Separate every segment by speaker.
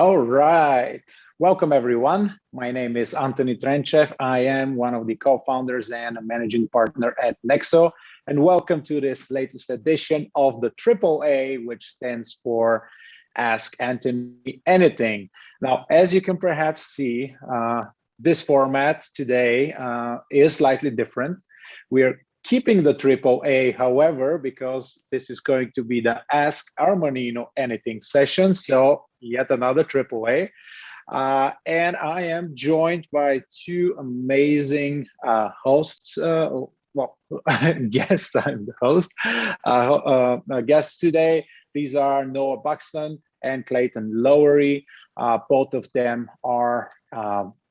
Speaker 1: All right. Welcome, everyone. My name is Anthony Trenchev. I am one of the co-founders and a managing partner at Nexo. And welcome to this latest edition of the AAA, which stands for Ask Anthony Anything. Now, as you can perhaps see, uh, this format today uh, is slightly different. We are keeping the triple A, however, because this is going to be the Ask Armanino Anything session. So yet another triple A. Uh, and I am joined by two amazing uh, hosts. Uh, well, guests, I'm the host. Uh, uh, guests today, these are Noah Buxton and Clayton Lowery. Uh, both of them are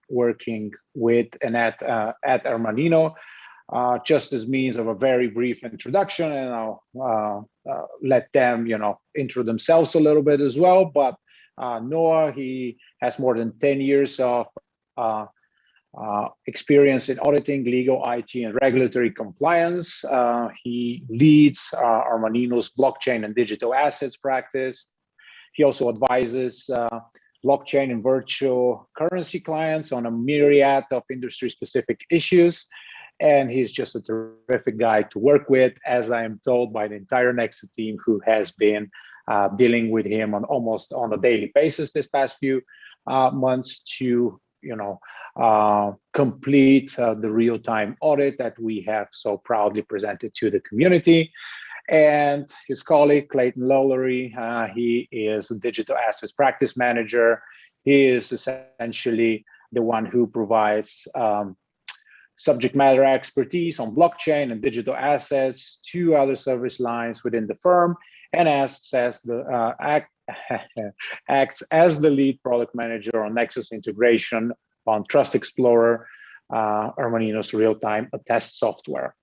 Speaker 1: working with and at, at Armanino uh, just as means of a very brief introduction and I'll uh, uh, let them, you know, intro themselves a little bit as well. But uh, Noah, he has more than 10 years of uh, uh, experience in auditing, legal, IT, and regulatory compliance. he leads Armanino's blockchain and digital assets practice. He also advises blockchain and virtual currency clients on a myriad of industry-specific issues and he's just a terrific guy to work with, as I am told by the entire Nexo team who has been uh, dealing with him on almost on a daily basis this past few uh, months to you know uh, complete uh, the real-time audit that we have so proudly presented to the community. And his colleague, Clayton Lowery, uh, he is a digital assets practice manager. He is essentially the one who provides um, subject matter expertise on blockchain and digital assets, two other service lines within the firm, and acts as the uh, act, acts as the lead product manager on Nexo's integration on Trust Explorer, uh, Armanino's real-time attest software.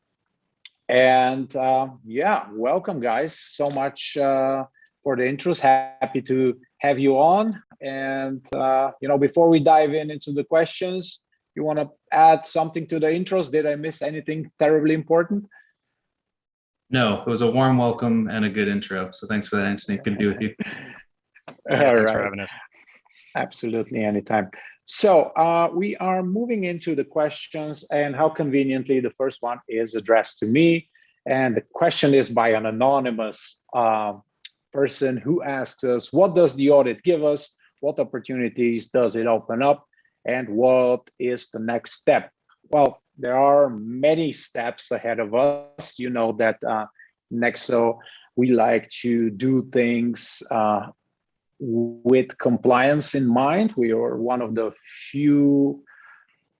Speaker 1: And uh, yeah, welcome guys. So much uh, for the interest. Happy to have you on. And uh, you know, before we dive in into the questions, you want to add something to the intros? Did I miss anything terribly important?
Speaker 2: No, it was a warm welcome and a good intro. So thanks for that, Anthony. Good to be with you.
Speaker 3: yeah, thanks right. for having us.
Speaker 1: Absolutely, anytime. So uh, we are moving into the questions and how conveniently the first one is addressed to me. And the question is by an anonymous uh, person who asks us, what does the audit give us? What opportunities does it open up? And what is the next step? Well, there are many steps ahead of us. You know that uh, Nexo, we like to do things uh, with compliance in mind. We are one of the few,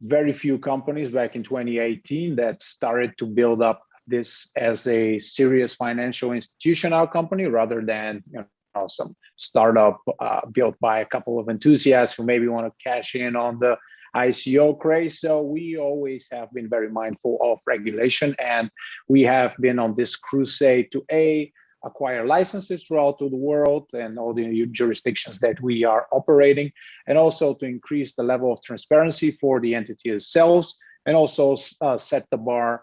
Speaker 1: very few companies back in 2018 that started to build up this as a serious financial institutional company rather than you some startup uh, built by a couple of enthusiasts who maybe want to cash in on the ICO craze. So we always have been very mindful of regulation and we have been on this crusade to A, acquire licenses throughout the world and all the jurisdictions that we are operating, and also to increase the level of transparency for the entity itself, and also uh, set the bar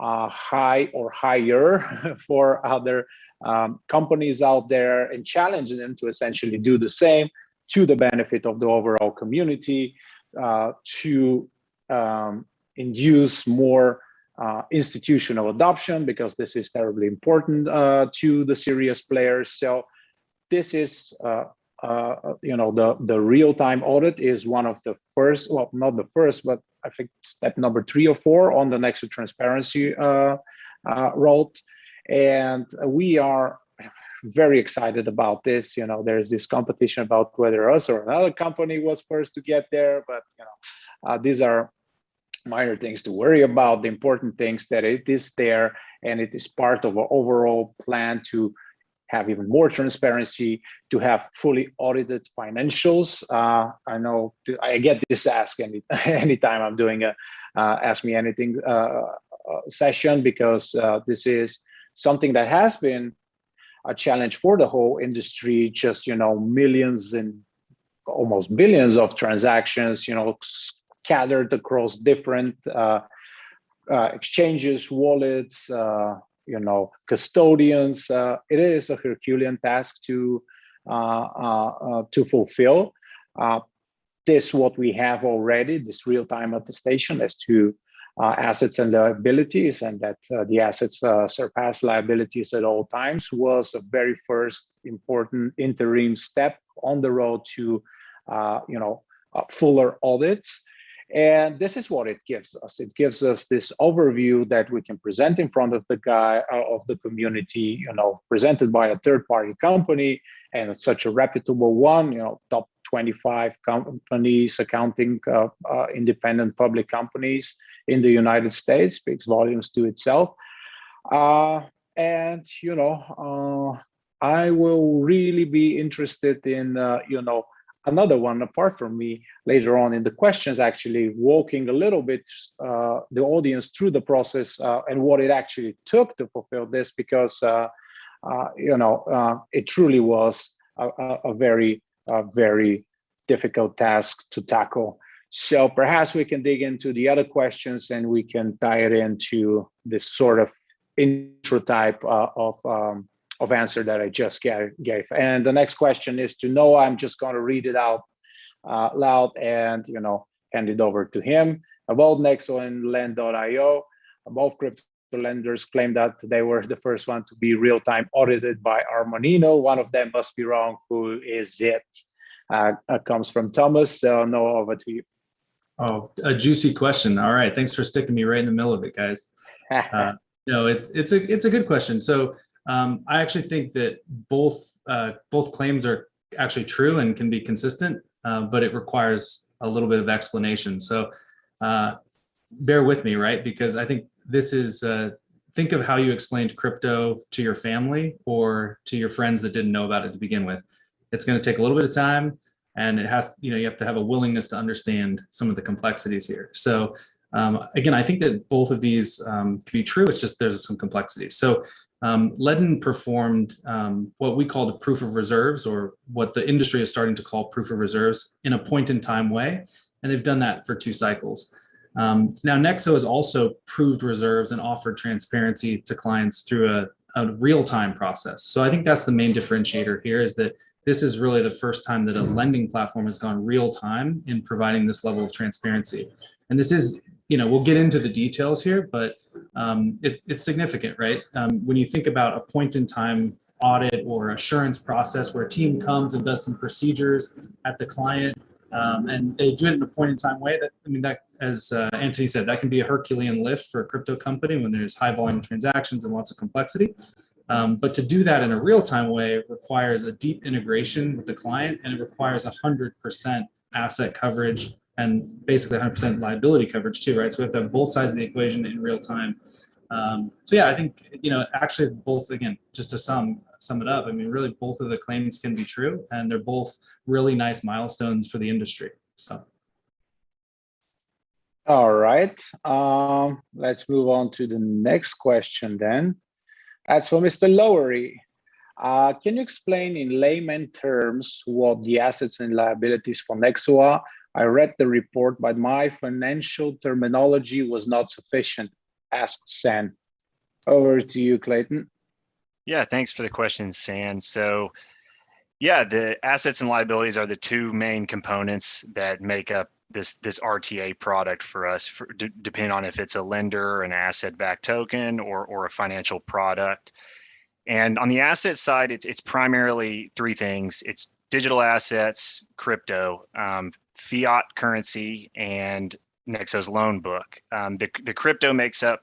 Speaker 1: uh, high or higher for other um, companies out there and challenging them to essentially do the same to the benefit of the overall community uh, to um, induce more uh, institutional adoption because this is terribly important uh, to the serious players. So this is, uh, uh, you know, the, the real-time audit is one of the first, well, not the first, but I think step number three or four on the Nexo transparency uh, road and we are very excited about this you know there's this competition about whether us or another company was first to get there but you know uh, these are minor things to worry about. The important things that it is there and it is part of our overall plan to have even more transparency to have fully audited financials. Uh, i know i get this ask any anytime i'm doing a uh, ask me anything uh, uh session because uh, this is something that has been a challenge for the whole industry, just, you know, millions and almost billions of transactions, you know, scattered across different uh, uh, exchanges, wallets, uh, you know, custodians. Uh, it is a Herculean task to uh, uh, to fulfill. this what we have already, this real-time attestation as to uh, assets and liabilities, and that uh, the assets uh, surpass liabilities at all times was a very first important interim step on the road to, uh, you know, uh, fuller audits. And this is what it gives us. It gives us this overview that we can present in front of the guy uh, of the community, you know, presented by a third party company and it's such a reputable one, you know, top 25 companies, accounting uh, uh, independent public companies in the United States, speaks volumes to itself. Uh, and, you know, uh, I will really be interested in, uh, you know, another one apart from me later on in the questions, actually walking a little bit uh, the audience through the process and what it actually took to fulfill this, because, you know, it truly was a, a very a very difficult task to tackle. So perhaps we can dig into the other questions and we can tie it into this sort of intro type uh, of um, of answer that I just gave. And the next question is to Noah. I'm just going to read it out uh, loud and you know hand it over to him. About Nexo and Ledn.io, both crypto lenders claim that they were the first one to be real-time audited by Armanino. One of them must be wrong. Who is it? Uh, comes from Thomas. So Noah, over to you.
Speaker 2: Oh, a juicy question. All right, thanks for sticking me right in the middle of it, guys. Uh, no, it, it's a it's a good question. So um, I actually think that both uh, both claims are actually true and can be consistent, uh, but it requires a little bit of explanation. So uh, bear with me, right? Because I think this is uh, think of how you explained crypto to your family or to your friends that didn't know about it to begin with. It's going to take a little bit of time and it has, you know, you have to have a willingness to understand some of the complexities here. So um, again, I think that both of these um, can be true. It's just there's some complexities. So um, Ledn performed um, what we call the proof of reserves or what the industry is starting to call proof of reserves in a point in time way. And they've done that for two cycles. Um, now, Nexo has also proved reserves and offered transparency to clients through a, a real-time process. So I think that's the main differentiator here is that this is really the first time that a lending platform has gone real time in providing this level of transparency. And this is, you know, we'll get into the details here, but um, it, it's significant, right? Um, when you think about a point in time audit or assurance process where a team comes and does some procedures at the client um, and they do it in a point in time way that, I mean, that, as uh, Anthony said, that can be a Herculean lift for a crypto company when there's high volume transactions and lots of complexity. Um, but to do that in a real-time way requires a deep integration with the client and it requires 100% asset coverage and basically 100% liability coverage too, right? So we have to have both sides of the equation in real time. Um, so yeah, I think, you know, actually both, again, just to sum, sum it up, I mean, really both of the claims can be true and they're both really nice milestones for the industry, so.
Speaker 1: All right, um, let's move on to the next question then. That's for Mr. Lowery. Uh, can you explain in layman terms what the assets and liabilities for Nexo are? I read the report, but my financial terminology was not sufficient, asked San. Over to you, Clayton.
Speaker 3: Yeah, thanks for the question, San. So yeah, the assets and liabilities are the two main components that make up this this RTA product for us, for, depending on if it's a lender, an asset-backed token, or or a financial product. And on the asset side, it, it's primarily three things: it's digital assets, crypto, um, fiat currency, and Nexo's loan book. Um, the the crypto makes up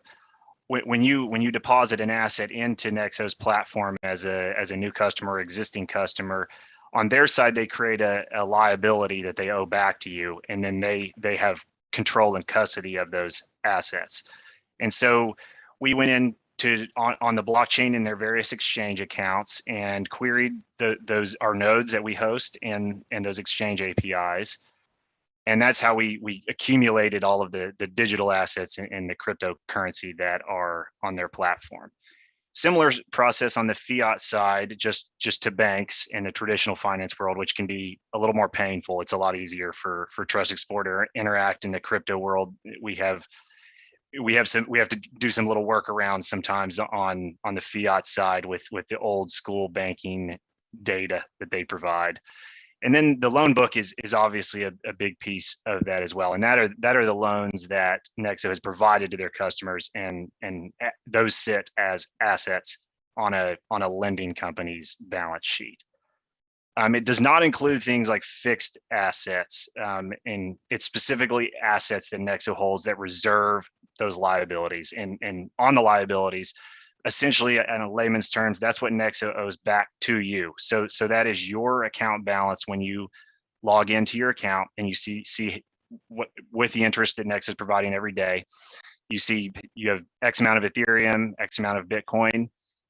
Speaker 3: when, you when you deposit an asset into Nexo's platform as a as a new customer, or existing customer on their side, they create a, a liability that they owe back to you, and then they they have control and custody of those assets. And so we went in to on, on the blockchain in their various exchange accounts and queried the, those our nodes that we host and and those exchange APIs. And that's how we we accumulated all of the the digital assets and the cryptocurrency that are on their platform. Similar process on the fiat side, just just to banks in the traditional finance world, which can be a little more painful. It's a lot easier for for Trust Explorer interact in the crypto world. We have we have some we have to do some little workarounds sometimes on on the fiat side with with the old school banking data that they provide And then the loan book is is obviously a, a big piece of that as well. And that are that are the loans that Nexo has provided to their customers, and and those sit as assets on a on a lending company's balance sheet. Um, it does not include things like fixed assets, um, and it's specifically assets that Nexo holds that reserve those liabilities. And, and on the liabilities, essentially, uh, in a layman's terms, that's what Nexo owes back to you. So, so that is your account balance when you log into your account and you see see what with the interest that Nexo is providing every day. You see you have X amount of Ethereum, X amount of Bitcoin.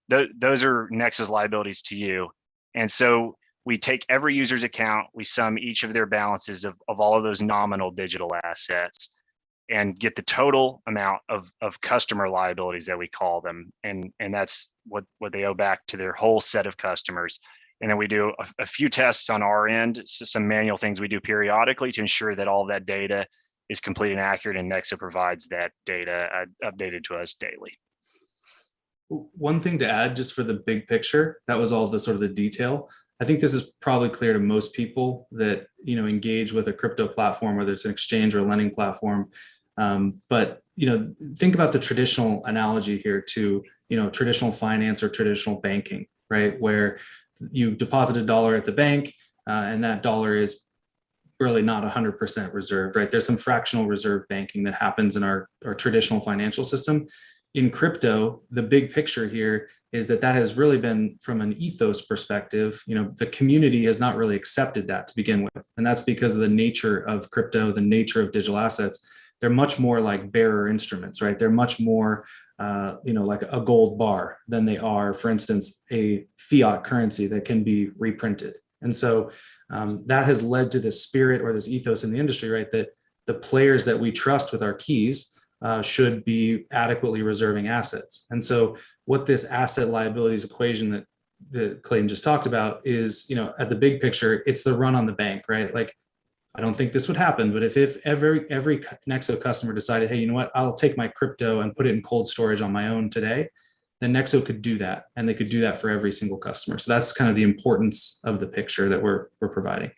Speaker 3: Th- those are Nexo's liabilities to you. And so we take every user's account, we sum each of their balances of, of all of those nominal digital assets and get the total amount of, of customer liabilities that we call them. And, and that's what, what they owe back to their whole set of customers. And then we do a, a few tests on our end, so some manual things we do periodically to ensure that all that data is complete and accurate and Nexo provides that data uh, updated to us daily.
Speaker 2: One thing to add just for the big picture, that was all the sort of the detail. I think this is probably clear to most people that you know engage with a crypto platform, whether it's an exchange or lending platform. Um, but you know, think about the traditional analogy here to you know traditional finance or traditional banking, right? Where you deposit a dollar at the bank, uh, and that dollar is really not 100% reserved, right? There's some fractional reserve banking that happens in our, our traditional financial system in crypto, the big picture here is that that has really been from an ethos perspective, you know, the community has not really accepted that to begin with. And that's because of the nature of crypto, the nature of digital assets. They're much more like bearer instruments, right? They're much more, uh, you know, like a gold bar than they are, for instance, a fiat currency that can be reprinted. And so um, that has led to this spirit or this ethos in the industry, right? That the players that we trust with our keys uh, should be adequately reserving assets. And so what this asset liabilities equation that, that Clayton just talked about is, you know, at the big picture, it's the run on the bank, right? Like, I don't think this would happen, but if, if every, every Nexo customer decided, hey, you know what, I'll take my crypto and put it in cold storage on my own today, then Nexo could do that. And they could do that for every single customer. So that's kind of the importance of the picture that we're, we're providing.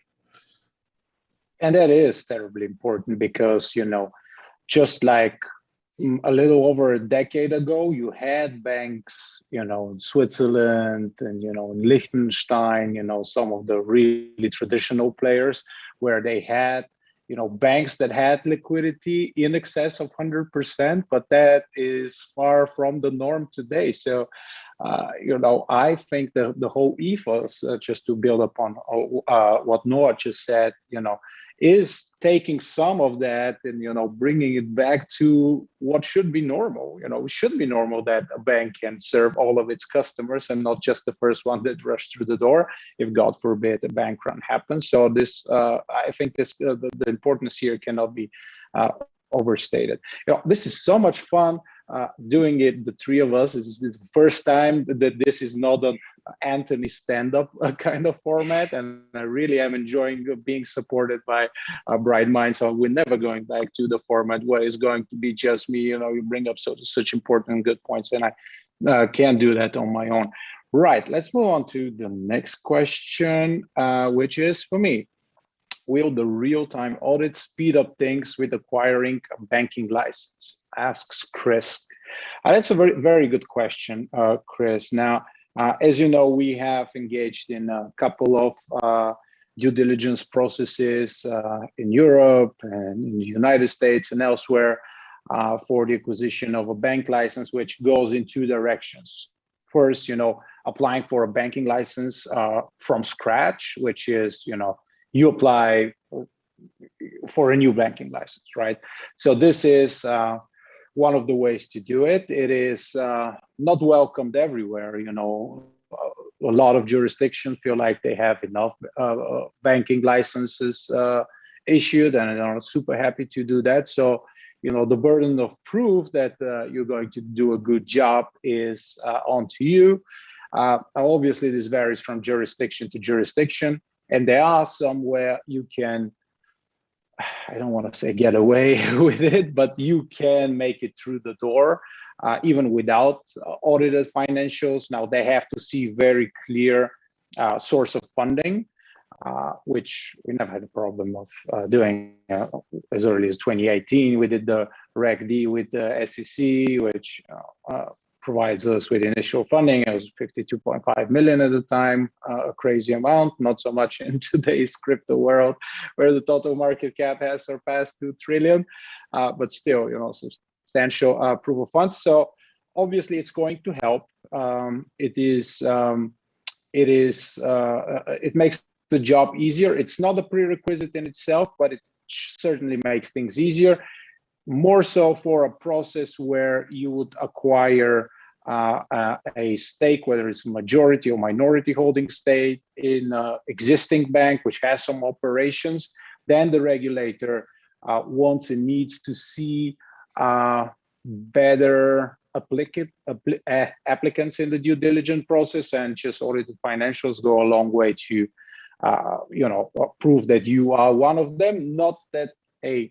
Speaker 1: And that is terribly important because, you know, just like mm, a little over a decade ago, you had banks, you know, in Switzerland and, you know, in Liechtenstein, you know, some of the really traditional players where they had, you know, banks that had liquidity in excess of 100%, but that is far from the norm today. So, uh, you know, I think the, the whole ethos, uh, just to build upon uh, what Noah just said, you know, is taking some of that and you know bringing it back to what should be normal. You know it should be normal that a bank can serve all of its customers and not just the first one that rushed through the door if god forbid a bank run happens. So this uh, i think this uh, the, the, importance here cannot be uh, overstated. You know this is so much fun uh, doing it, the three of us, is the first time that this is not an Anthony stand-up uh, kind of format, and I really am enjoying being supported by a bright mind. So we're never going back to the format where it's going to be just me. You know, you bring up so, such important good points, and I uh, can't do that on my own. Right, let's move on to the next question, uh, which is for me will the real-time audit speed up things with acquiring a banking license? Asks Chris. Uh, that's a very, very good question, uh, Chris. Now, uh, as you know, we have engaged in a couple of uh, due diligence processes uh, in Europe and in the United States and elsewhere uh, for the acquisition of a bank license, which goes in two directions. First, you know, applying for a banking license from scratch, which is, you know, you apply for a new banking license, right? So this is uh, one of the ways to do it. It is uh, not welcomed everywhere, you know. A lot of jurisdictions feel like they have enough uh, banking licenses uh, issued and are super happy to do that. So, you know, the burden of proof that uh, you're going to do a good job is uh, onto you. obviously, this varies from jurisdiction to jurisdiction and there are some where you can i don't want to say get away with it but you can make it through the door uh, even without audited financials now they have to see very clear uh, source of funding uh, which we never had a problem of uh, doing uh, as early as 2018. We did the Reg D with the SEC, which uh, uh, provides us with initial funding. It was 52.5 million at the time, uh, a crazy amount, not so much in today's crypto world where the total market cap has surpassed 2 trillion, but still, you know, substantial proof of funds. So obviously it's going to help. Um, it is, um, it is, it makes the job easier. It's not a prerequisite in itself, but it certainly makes things easier. More so for a process where you would acquire uh, uh, a stake, whether it's majority or minority holding stake in existing bank, which has some operations, then the regulator uh, wants and needs to see uh, better uh, applicants in the due diligence process and just audited financials go a long way to uh, you know, prove that you are one of them, not that a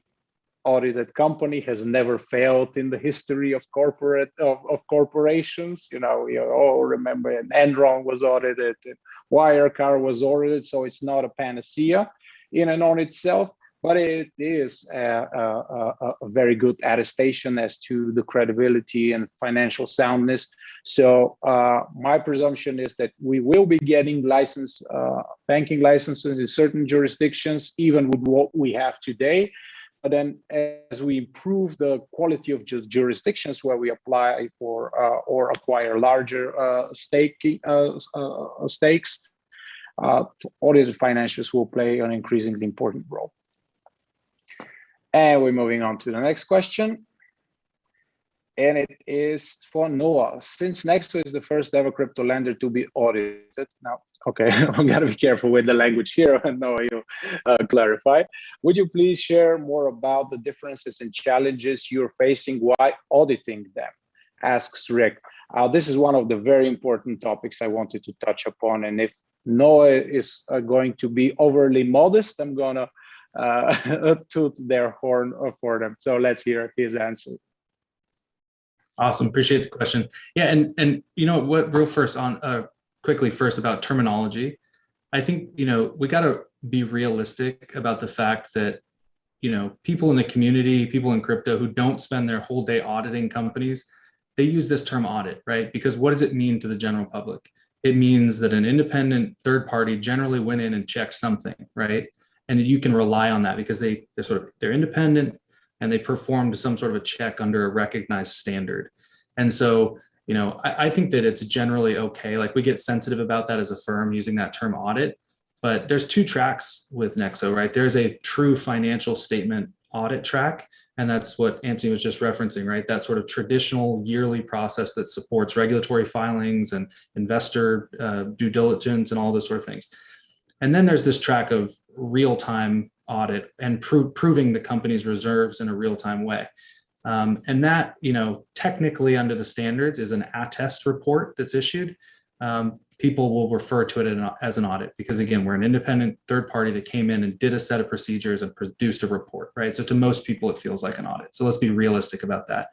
Speaker 1: audited company has never failed in the history of corporate of, of corporations. You know, you all remember Enron was audited, Wirecard was audited, so it's not a panacea in and on itself but it is a, a, a, very good attestation as to the credibility and financial soundness. So uh, my presumption is that we will be getting license, uh, banking licenses in certain jurisdictions, even with what we have today. But then as we improve the quality of ju jurisdictions where we apply for uh, or acquire larger uh, staking, uh, uh, stakes, audited financials will play an increasingly important role. And we're moving on to the next question. And it is for Noah. Since Nexo is the first ever crypto lender to be audited, now, okay, I'm gonna be careful with the language here, and Noah, you uh, clarify. Would you please share more about the differences and challenges you're facing while auditing them? Asks Rick. Uh, this is one of the very important topics I wanted to touch upon. And if Noah is uh, going to be overly modest, I'm gonna uh, toot their horn for them. So let's hear his answer.
Speaker 2: Awesome, appreciate the question. Yeah, and and you know what, real first on uh, quickly first about terminology. I think you know we got to be realistic about the fact that you know people in the community, people in crypto who don't spend their whole day auditing companies, they use this term audit, right? Because what does it mean to the general public? It means that an independent third party generally went in and checked something, right? and you can rely on that because they they're sort of they're independent and they performed some sort of a check under a recognized standard and so you know I, I, think that it's generally okay like we get sensitive about that as a firm using that term audit but there's two tracks with nexo right there's a true financial statement audit track and that's what Anthony was just referencing, right? That sort of traditional yearly process that supports regulatory filings and investor uh, due diligence and all those sort of things. And then there's this track of real-time audit and pro proving the company's reserves in a real-time way. Um, and that, you know, technically under the standards is an attest report that's issued. Um, people will refer to it as an audit because again, we're an independent third party that came in and did a set of procedures and produced a report, right? So to most people, it feels like an audit. So let's be realistic about that.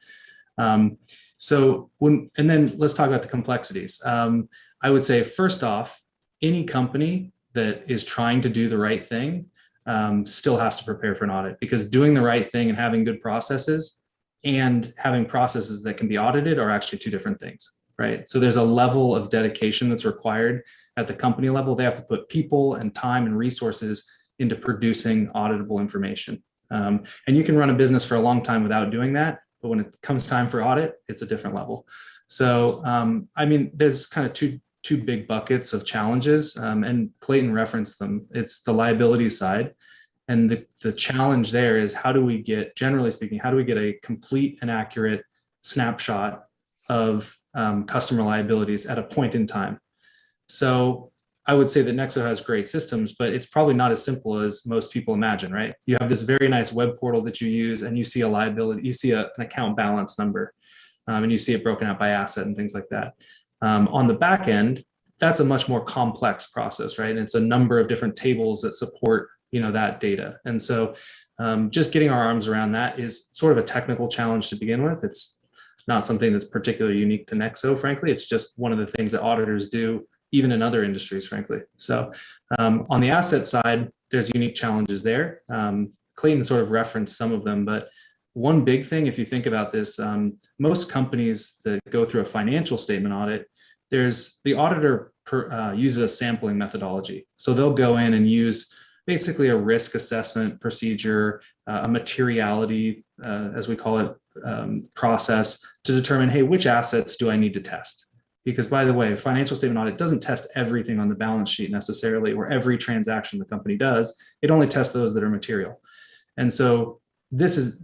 Speaker 2: Um, so when, and then let's talk about the complexities. Um, I would say first off, any company that is trying to do the right thing um, still has to prepare for an audit because doing the right thing and having good processes and having processes that can be audited are actually two different things, right? So there's a level of dedication that's required at the company level. They have to put people and time and resources into producing auditable information. Um, and you can run a business for a long time without doing that, but when it comes time for audit, it's a different level. So, um, I mean, there's kind of two two big buckets of challenges, um, and Clayton referenced them. It's the liability side. And the, the challenge there is how do we get, generally speaking, how do we get a complete and accurate snapshot of um, customer liabilities at a point in time? So I would say that Nexo has great systems, but it's probably not as simple as most people imagine, right? You have this very nice web portal that you use and you see a liability, you see a, an account balance number, um, and you see it broken out by asset and things like that. Um, on the back end, that's a much more complex process, right? And it's a number of different tables that support, you know, that data. And so um, just getting our arms around that is sort of a technical challenge to begin with. It's not something that's particularly unique to Nexo, frankly. It's just one of the things that auditors do even in other industries, frankly. So um, on the asset side, there's unique challenges there. Um, Clayton sort of referenced some of them, but one big thing, if you think about this, um, most companies that go through a financial statement audit, there's the auditor per, uh, uses a sampling methodology. So they'll go in and use basically a risk assessment procedure, uh, a materiality, uh, as we call it, um, process to determine, hey, which assets do I need to test? Because by the way, financial statement audit doesn't test everything on the balance sheet necessarily, or every transaction the company does. It only tests those that are material. And so this is,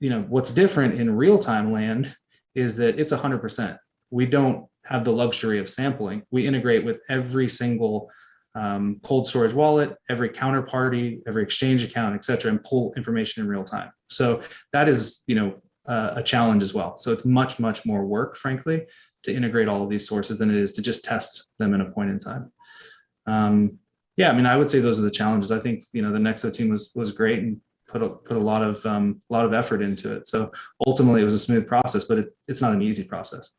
Speaker 2: you know, what's different in real-time land is that it's 100%. We don't have the luxury of sampling. We integrate with every single um, cold storage wallet, every counterparty, every exchange account, et cetera, and pull information in real time. So that is, you know, uh, a challenge as well. So it's much, much more work, frankly, to integrate all of these sources than it is to just test them in a point in time. Um, yeah, I mean, I would say those are the challenges. I think, you know, the Nexo team was was great and put a, put a lot of um, a lot of effort into it. So ultimately, it was a smooth process, but it, it's not an easy process.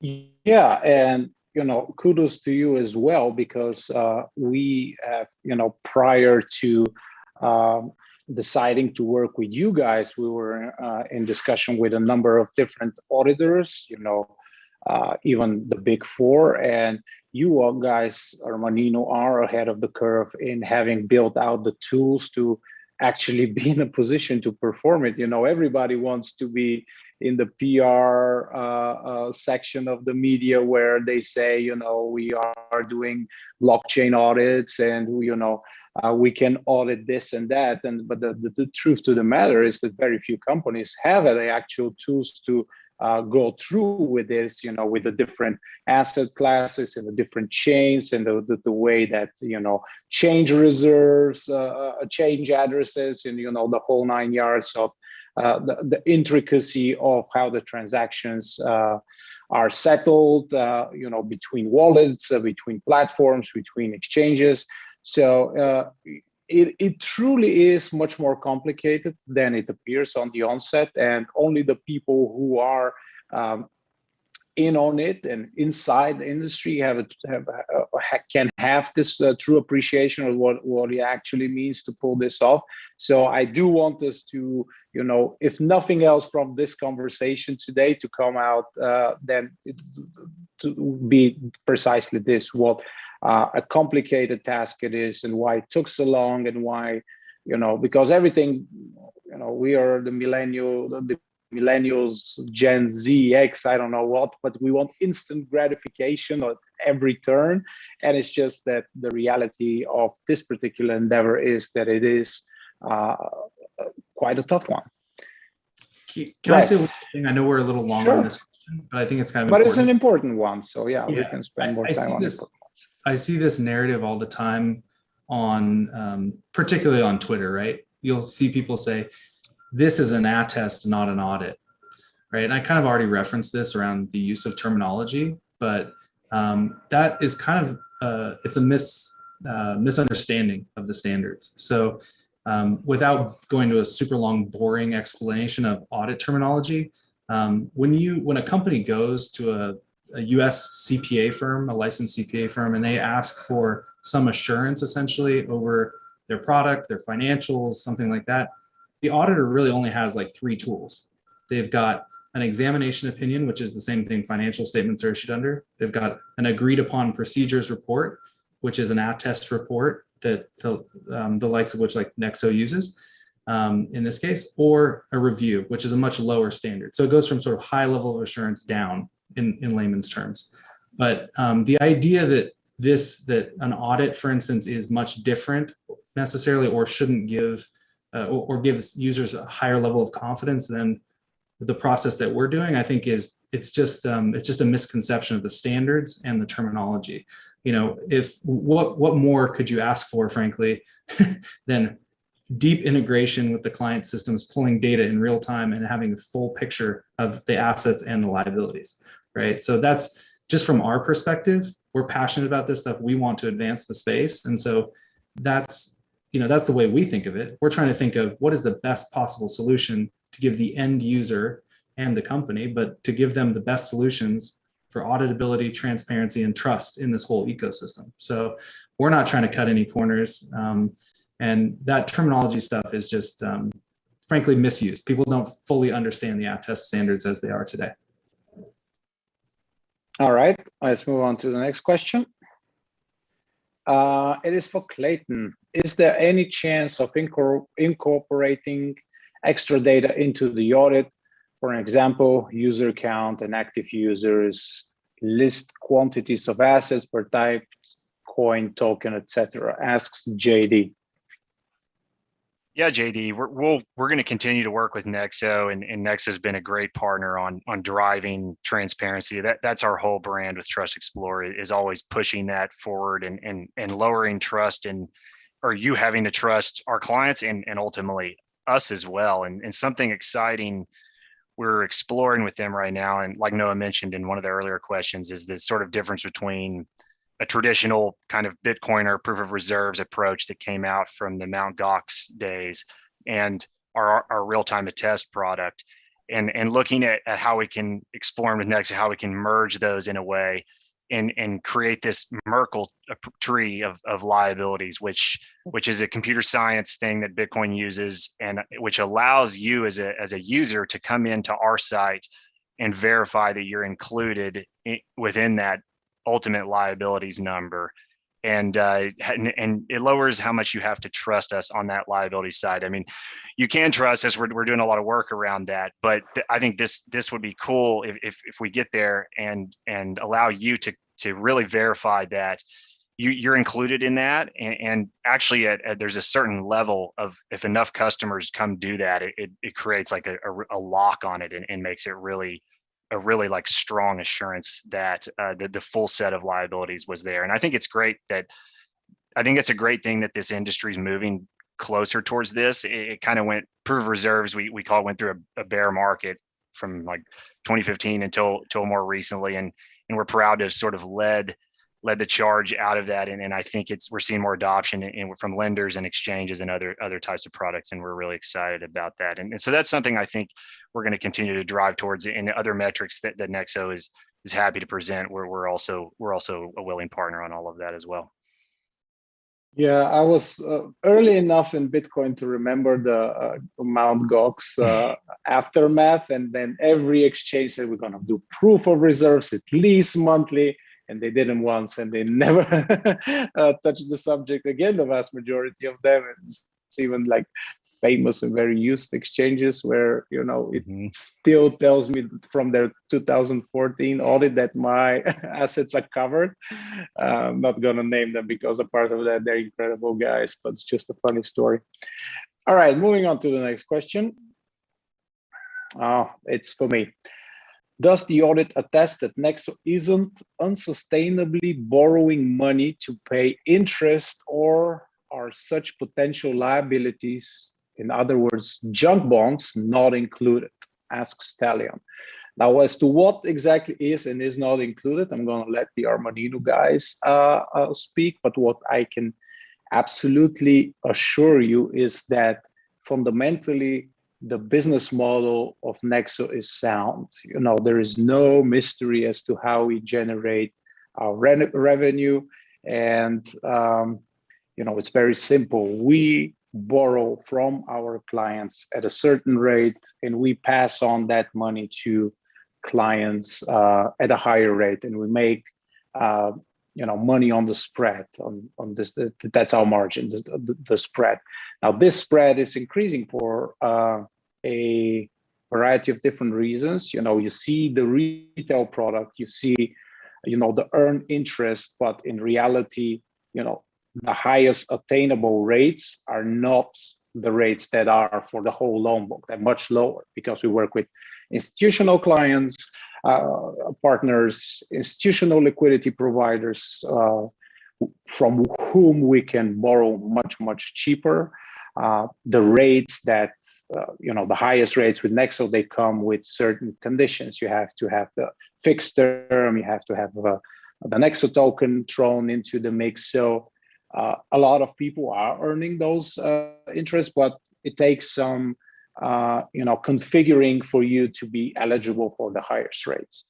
Speaker 1: Yeah, and you know, kudos to you as well because uh, we have, you know, prior to um, deciding to work with you guys, we were uh, in discussion with a number of different auditors, you know, uh, even the big four, and you all guys, Armanino, are ahead of the curve in having built out the tools to actually be in a position to perform it. You know, everybody wants to be in the PR uh, uh, section of the media where they say, you know, we are doing blockchain audits and, you know, uh, we can audit this and that. And but the, the, the, truth to the matter is that very few companies have the actual tools to uh, go through with this, you know, with the different asset classes and the different chains and the, the, the way that, you know, change reserves, uh, uh change addresses and, you know, the whole nine yards of uh, the, the, intricacy of how the transactions uh, are settled, uh, you know, between wallets, between platforms, between exchanges. So it, it truly is much more complicated than it appears on the onset and only the people who are um, in on it and inside the industry have, have uh, can have this uh, true appreciation of what what it actually means to pull this off. So i do want us to you know if nothing else from this conversation today to come out uh, then it, to be precisely this what uh, a complicated task it is and why it took so long and why you know because everything you know we are the millennial the millennials, Gen Z, X, I don't know what, but we want instant gratification at every turn. And it's just that the reality of this particular endeavor is that it is uh, quite a tough one.
Speaker 2: Can, right. I say one thing? I know we're a little long sure. on this question, but I think it's kind of
Speaker 1: But
Speaker 2: important.
Speaker 1: it's an important one. So yeah, yeah. we can spend more
Speaker 2: I,
Speaker 1: time
Speaker 2: I
Speaker 1: on
Speaker 2: this, it. I see this narrative all the time on, um, particularly on Twitter, right? You'll see people say, this is an attest, not an audit, right? And I kind of already referenced this around the use of terminology, but um, that is kind of, uh, it's a mis, uh, misunderstanding of the standards. So um, without going to a super long, boring explanation of audit terminology, um, when you, when a company goes to a, a US CPA firm, a licensed CPA firm, and they ask for some assurance essentially over their product, their financials, something like that, the auditor really only has like three tools. They've got an examination opinion, which is the same thing financial statements are issued under. They've got an agreed upon procedures report, which is an attest report that the, um, the likes of which like Nexo uses um, in this case, or a review, which is a much lower standard. So it goes from sort of high level of assurance down in, in layman's terms. But um, the idea that this, that an audit, for instance, is much different necessarily or shouldn't give uh, or, or, gives users a higher level of confidence than the process that we're doing, I think is it's just um, it's just a misconception of the standards and the terminology. You know, if what what more could you ask for, frankly, than deep integration with the client systems, pulling data in real time and having a full picture of the assets and the liabilities, right? So that's just from our perspective, we're passionate about this stuff. We want to advance the space. And so that's you know, that's the way we think of it. We're trying to think of what is the best possible solution to give the end user and the company, but to give them the best solutions for auditability, transparency, and trust in this whole ecosystem. So we're not trying to cut any corners. Um, and that terminology stuff is just, um, frankly, misused. People don't fully understand the attest standards as they are today.
Speaker 1: All right, let's move on to the next question. Uh, it is for Clayton. Is there any chance of incorporating extra data into the audit? For example, user count and active users, list quantities of assets per type, coin, token, etc. Asks JD.
Speaker 3: Yeah, JD, we're we'll, we're going to continue to work with Nexo, and, and Nexo has been a great partner on on driving transparency. That that's our whole brand with Trust Explorer is always pushing that forward and and and lowering trust and or you having to trust our clients and and ultimately us as well. And and something exciting we're exploring with them right now, and like Noah mentioned in one of the earlier questions, is the sort of difference between a traditional kind of Bitcoin or proof of reserves approach that came out from the Mount Gox days and our, our real-time attest product. And, and looking at, at how we can explore with Nexo, how we can merge those in a way and, and create this Merkle tree of, of liabilities, which which is a computer science thing that Bitcoin uses and which allows you as a, as a user to come into our site and verify that you're included in, within that ultimate liabilities number and uh, and it lowers how much you have to trust us on that liability side. I mean, you can trust us. We're, we're doing a lot of work around that, but I think this this would be cool if, if if we get there and and allow you to to really verify that you you're included in that. And, and actually, at, at, there's a certain level of if enough customers come do that, it it, it creates like a, a, a lock on it and, and makes it really a really like strong assurance that uh, the, the full set of liabilities was there. And I think it's great that I think it's a great thing that this industry is moving closer towards this. It, it kind of went proof reserves. We we call it went through a, a, bear market from like 2015 until until more recently, and and we're proud to have sort of led led the charge out of that. And, and I think it's we're seeing more adoption in, from lenders and exchanges and other other types of products, and we're really excited about that. And, and so that's something I think we're going to continue to drive towards. And other metrics that, that Nexo is is happy to present, where we're also we're also a willing partner on all of that as well.
Speaker 1: Yeah, I was uh, early enough in Bitcoin to remember the uh, Mount Gox uh, aftermath, and then every exchange said we're going to do proof of reserves at least monthly and they didn't once and they never uh, touched the subject again the vast majority of them. It's even like famous and very used exchanges where you know it mm -hmm. still tells me from their 2014 audit that my assets are covered. Uh, i'm not going to name them because a part of that they're incredible guys but it's just a funny story. All right moving on to the next question. Oh it's for me does the audit attest that Nexo isn't unsustainably borrowing money to pay interest or are such potential liabilities, in other words, junk bonds, not included? Asks Stallion. Now, as to what exactly is and is not included, I'm going to let the Armanino guys uh, uh, speak, but what I can absolutely assure you is that fundamentally, the business model of Nexo is sound. You know, there is no mystery as to how we generate our re revenue. And, um, you know, it's very simple. We borrow from our clients at a certain rate and we pass on that money to clients uh, at a higher rate and we make uh, you know money on the spread on on this that's our margin the, the, the spread now this spread is increasing for uh, a variety of different reasons. You know, you see the retail product, you see, you know, the earned interest, but in reality, you know, the highest attainable rates are not the rates that are for the whole loan book. They're much lower because we work with institutional clients, uh, partners, institutional liquidity providers uh, from whom we can borrow much, much cheaper uh, the rates that, uh, you know, the highest rates with Nexo, they come with certain conditions. You have to have the fixed term, you have to have uh, the Nexo token thrown into the mix. So uh, a lot of people are earning those uh, interests, but it takes some, you know, configuring for you to be eligible for the highest rates.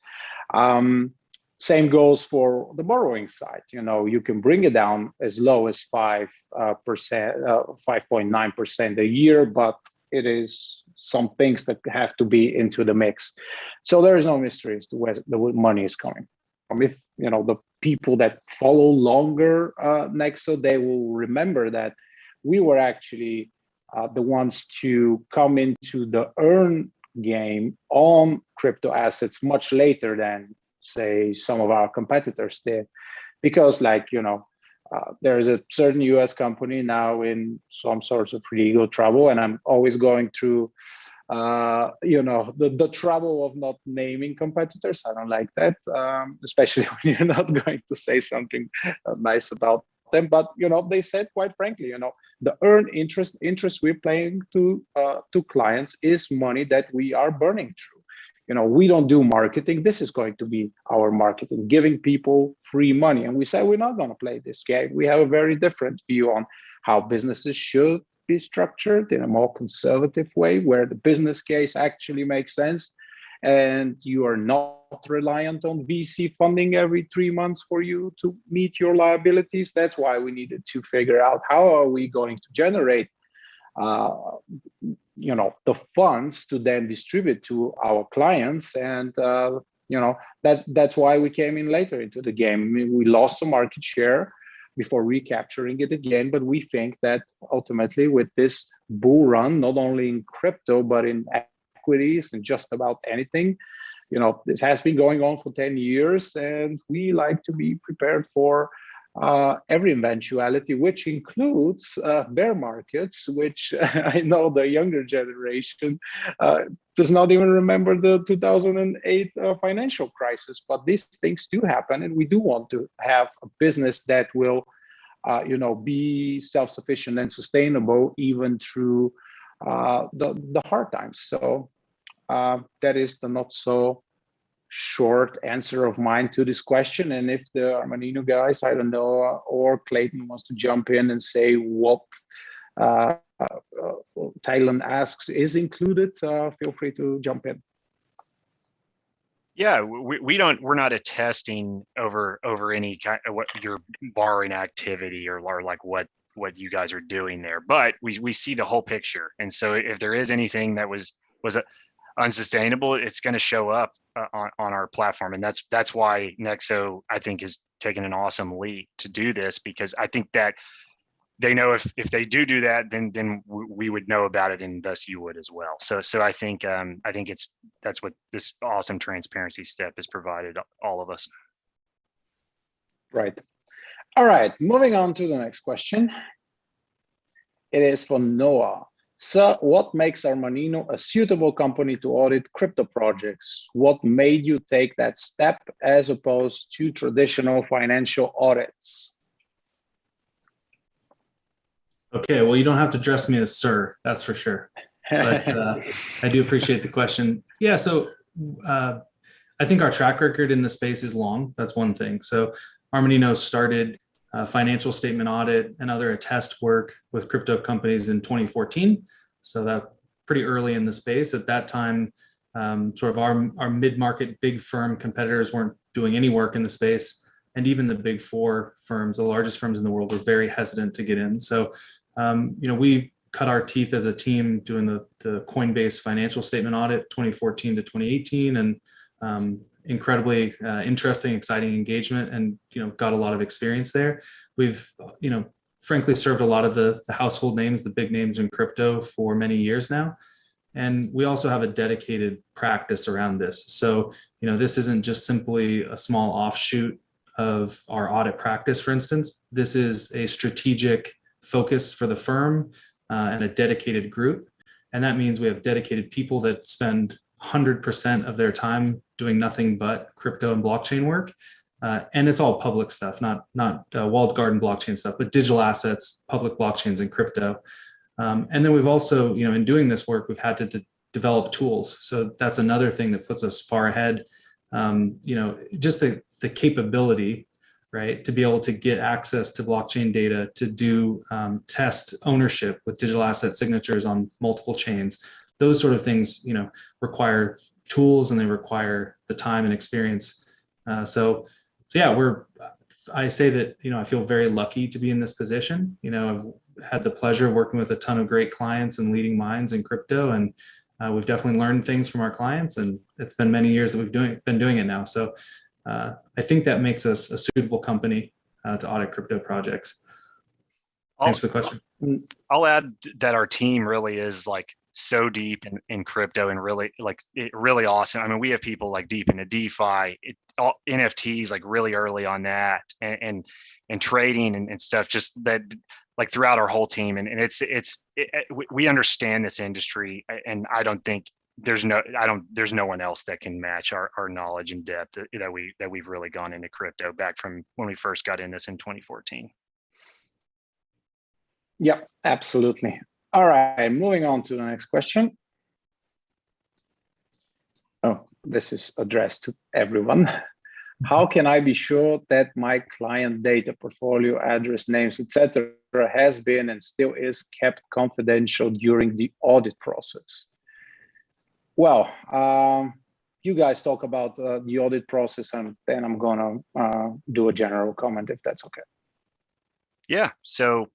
Speaker 1: Um, same goes for the borrowing side. You know, you can bring it down as low as five uh, percent, uh, five point nine percent a year, but it is some things that have to be into the mix. So there is no mystery as to where the money is coming from. If you know the people that follow longer uh, Nexo, they will remember that we were actually uh, the ones to come into the earn game on crypto assets much later than say some of our competitors did. Because like you know uh, there's a certain us company now in some sorts of legal trouble and i'm always going through uh, you know the, the trouble of not naming competitors. I don't like that um, especially when you're not going to say something uh, nice about them. But you know they said quite frankly you know the earn interest interest we're paying to uh, to clients is money that we are burning through you know, we don't do marketing. This is going to be our marketing, giving people free money. And we say we're not going to play this game. We have a very different view on how businesses should be structured in a more conservative way, where the business case actually makes sense. And you are not reliant on VC funding every three months for you to meet your liabilities. That's why we needed to figure out how are we going to generate uh, you know the funds to then distribute to our clients. And uh, you know that that's why we came in later into the game. I mean, we lost some market share before recapturing it again but we think that ultimately with this bull run not only in crypto but in equities and just about anything you know this has been going on for 10 years and we like to be prepared for uh, every eventuality, which includes uh, bear markets, which I know the younger generation uh, does not even remember the 2008 uh, financial crisis. But these things do happen, and we do want to have a business that will, uh, you know, be self-sufficient and sustainable even through uh, the the hard times. So that is the not so short answer of mine to this question. And if the Armanino guys, I don't know, or Clayton wants to jump in and say what uh, uh, Thailand asks is included, uh, feel free to jump in.
Speaker 3: Yeah, we, we don't we're not attesting over over any kind of what your borrowing activity or, or like what what you guys are doing there, but we we see the whole picture. And so if there is anything that was was a unsustainable, it's going to show up uh, on, on our platform. And that's that's why Nexo, I think, is taking an awesome leap to do this because I think that they know if if they do do that, then then we would know about it, and thus you would as well. So so I think um, I think it's that's what this awesome transparency step has provided all of us.
Speaker 1: Right. All right. Moving on to the next question. It is for Noah. So what makes Armanino a suitable company to audit crypto projects? What made you take that step as opposed to traditional financial audits?
Speaker 2: Okay, well, you don't have to dress me as sir, that's for sure. But uh, I do appreciate the question. Yeah, so uh, I think our track record in the space is long. That's one thing. So Armanino started uh, financial statement audit and other attest work with crypto companies in 2014. So that pretty early in the space. At that time, um, sort of our, our mid-market big firm competitors weren't doing any work in the space. And even the big four firms, the largest firms in the world, were very hesitant to get in. So, um, you know, we cut our teeth as a team doing the, the Coinbase financial statement audit 2014 to 2018 and um, incredibly uh, interesting, exciting engagement and, you know, got a lot of experience there. We've, you know, frankly served a lot of the, the household names, the big names in crypto for many years now. And we also have a dedicated practice around this. So, you know, this isn't just simply a small offshoot of our audit practice, for instance. This is a strategic focus for the firm uh, and a dedicated group. And that means we have dedicated people that spend 100% of their time doing nothing but crypto and blockchain work. Uh, and it's all public stuff, not not uh, walled garden blockchain stuff, but digital assets, public blockchains, and crypto. Um, and then we've also, you know, in doing this work, we've had to develop tools. So that's another thing that puts us far ahead. Um, you know, just the the capability, right, to be able to get access to blockchain data, to do um, test ownership with digital asset signatures on multiple chains. Those sort of things, you know, require tools and they require the time and experience Uh, so, so yeah, we're. I say that you know I feel very lucky to be in this position. You know, I've had the pleasure of working with a ton of great clients and leading minds in crypto, and uh, we've definitely learned things from our clients. And it's been many years that we've doing been doing it now. So uh, I think that makes us a suitable company uh, to audit crypto projects. Thanks for the question.
Speaker 3: I'll add that our team really is like so deep in, in crypto and really like it really awesome. I mean, we have people like deep into DeFi, it, all, NFTs like really early on that and and, and trading and, and stuff just that like throughout our whole team. And, and it's it's it, we understand this industry and I don't think there's no I don't there's no one else that can match our, our knowledge and depth that, that we that we've really gone into crypto back from when we first got in this in 2014.
Speaker 1: Yep, absolutely. All right, moving on to the next question. Oh, this is addressed to everyone. How can I be sure that my client data, portfolio, address, names, etc., has been and still is kept confidential during the audit process? Well, um, you guys talk about uh, the audit process, and then I'm gonna uh, do a general comment if that's okay.
Speaker 3: Yeah. So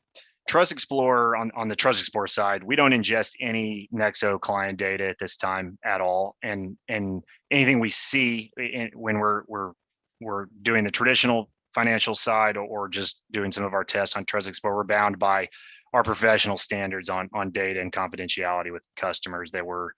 Speaker 3: Trust Explorer on, on the Trust Explorer side, we don't ingest any Nexo client data at this time at all. And and anything we see in, when we're we're we're doing the traditional financial side or, just doing some of our tests on Trust Explorer, we're bound by our professional standards on on data and confidentiality with customers that we're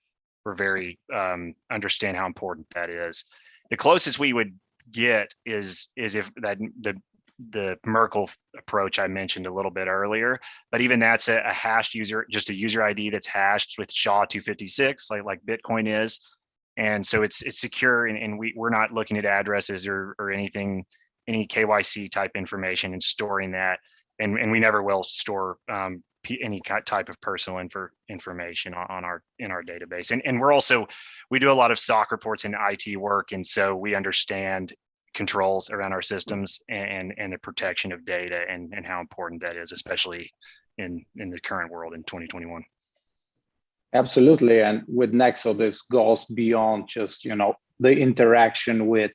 Speaker 3: we're very um, understand how important that is. The closest we would get is is if that the the Merkle approach I mentioned a little bit earlier, but even that's a, a hashed user, just a user ID that's hashed with SHA-256, like like Bitcoin is, and so it's it's secure, and, and we we're not looking at addresses or or anything, any KYC type information and storing that, and and we never will store um, any type of personal info information on our in our database, and and we're also we do a lot of SOC reports and IT work, and so we understand controls around our systems and and the protection of data and and how important that is especially in in the current world in 2021
Speaker 1: absolutely and with nexo this goes beyond just you know the interaction with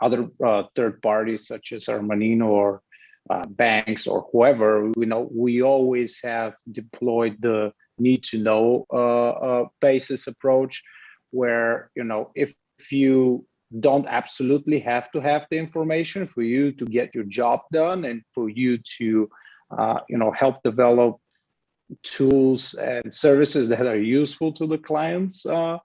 Speaker 1: other uh, third parties such as armanino or uh, banks or whoever. You know we always have deployed the need to know uh, uh basis approach where you know if, if you don't absolutely have to have the information for you to get your job done and for you to uh, you know help develop tools and services that are useful to the clients uh,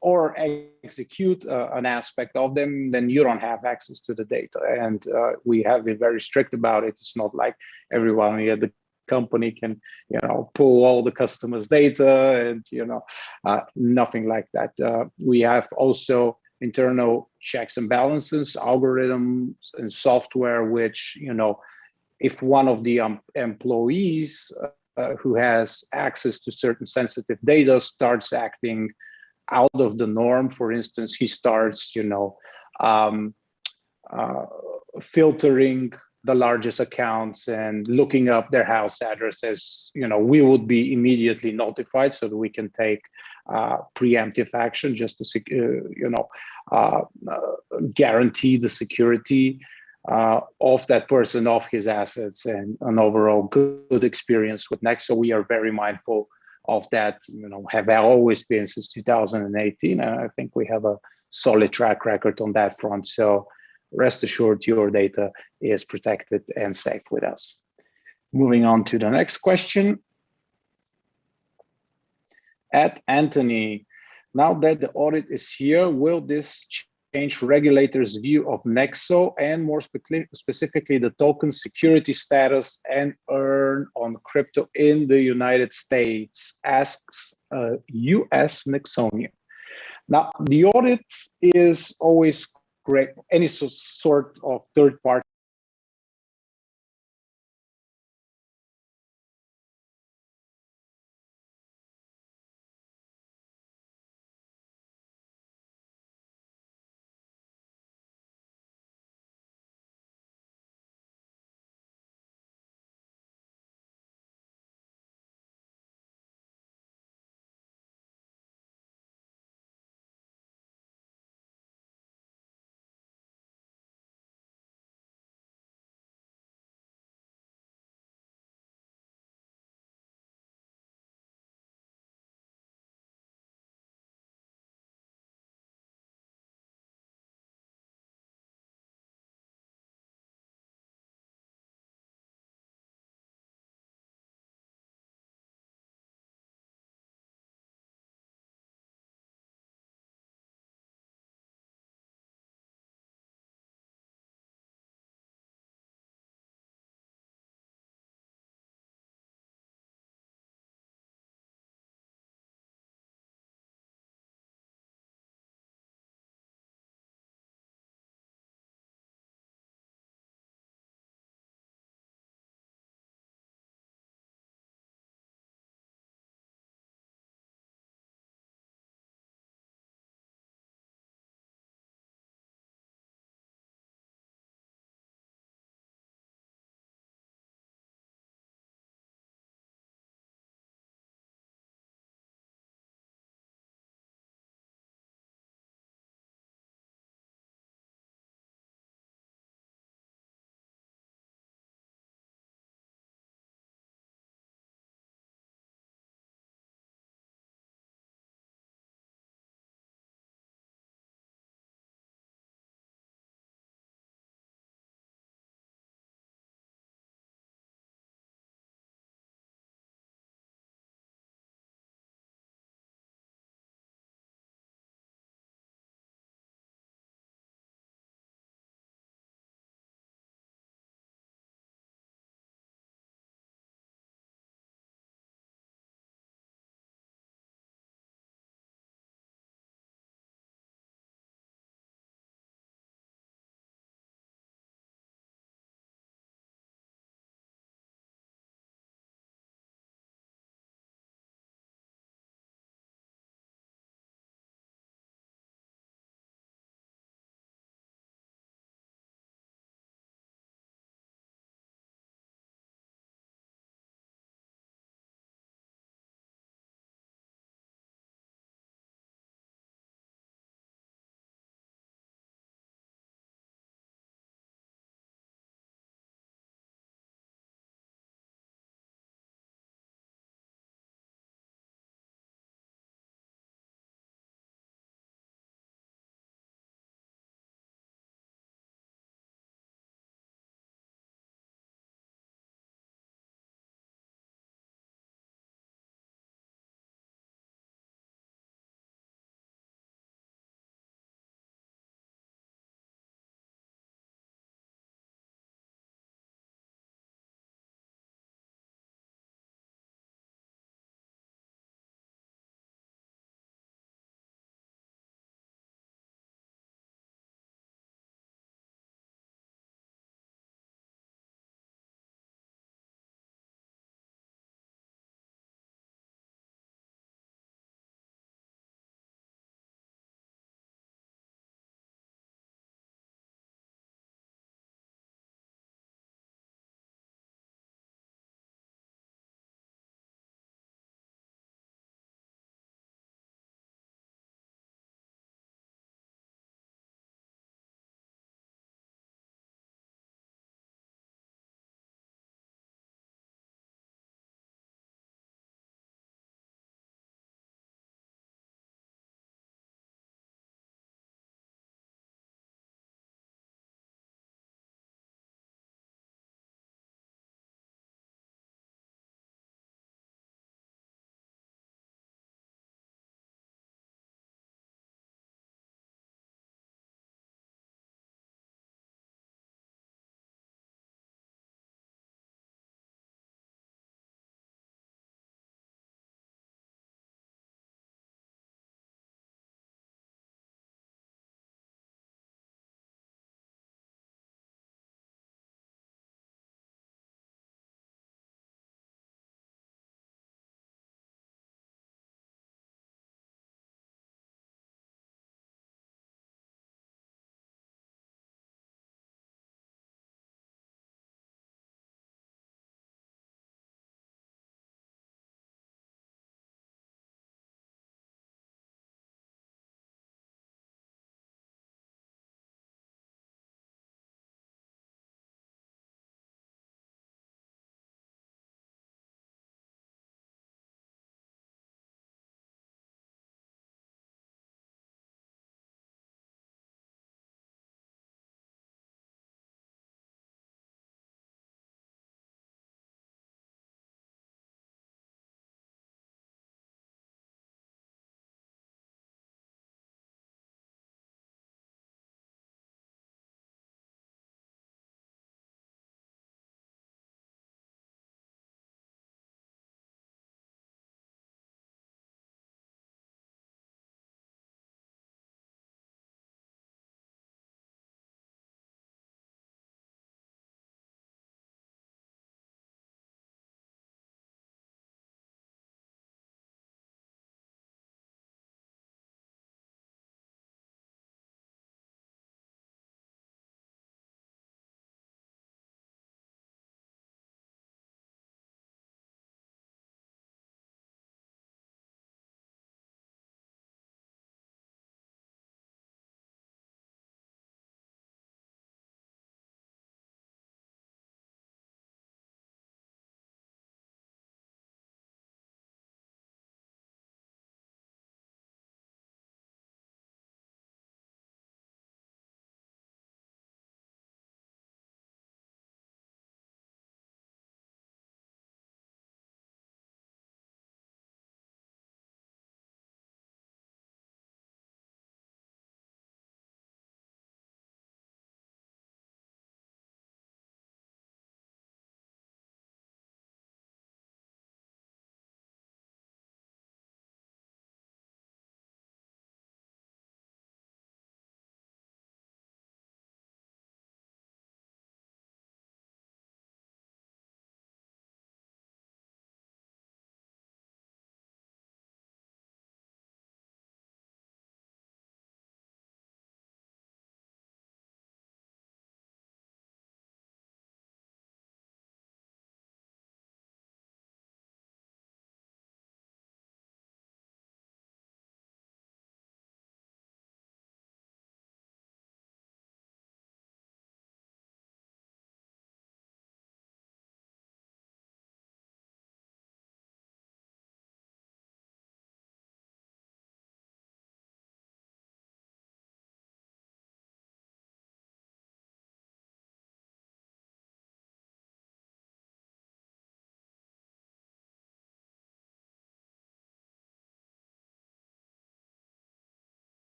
Speaker 1: or execute uh, an aspect of them then you don't have access to the data. And uh, we have been very strict about it. It's not like everyone at the company can you know pull all the customers data and you know uh, nothing like that. Uh, we have also internal checks and balances, algorithms and software, which, you know, if one of the um, employees uh, who has access to certain sensitive data starts acting out of the norm, for instance, he starts, you know, um, uh, filtering the largest accounts and looking up their house addresses, you know, we would be immediately notified so that we can take uh, preemptive action just to, uh, you know, uh, guarantee the security uh, of that person, of his assets, and an overall good, experience with Nexo. We are very mindful of that. You know, have always been since 2018, and I think we have a solid track record on that front. So rest assured, your data is protected and safe with us. Moving on to the next question at Antoni. Now that the audit is here, will this change regulators' view of Nexo and more spe specifically the token security status and earn on crypto in the United States? Asks uh, US Nexonia. Now, the audit is always great. Any sort of third party